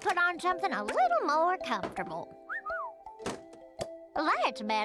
put on something a little more comfortable. That's better.